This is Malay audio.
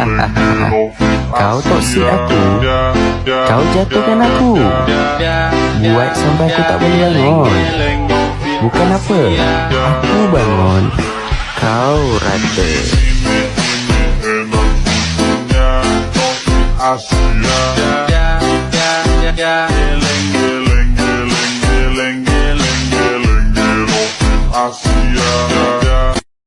Kau toksik aku. Kau jatuhkan aku. Buat sampai aku tak boleh bangun. Bukan apa. Aku bangun. Kau rata. Asia.